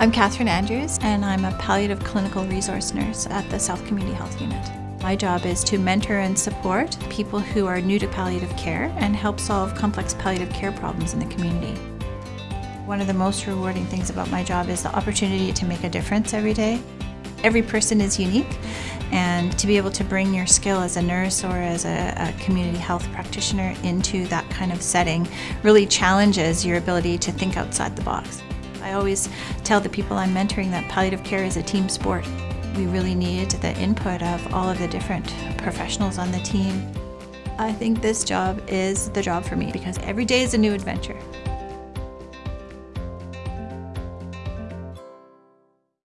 I'm Catherine Andrews and I'm a palliative clinical resource nurse at the South Community Health Unit. My job is to mentor and support people who are new to palliative care and help solve complex palliative care problems in the community. One of the most rewarding things about my job is the opportunity to make a difference every day. Every person is unique and to be able to bring your skill as a nurse or as a, a, community health practitioner into that kind of setting really challenges your ability to think outside the box. I always tell the people I'm mentoring that palliative care is a team sport. We really need the input of all of the different professionals on the team. I think this job is the job for me because every day is a new adventure.